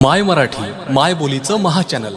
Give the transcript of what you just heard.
माय मराठी माय बोलीचं महाचॅनल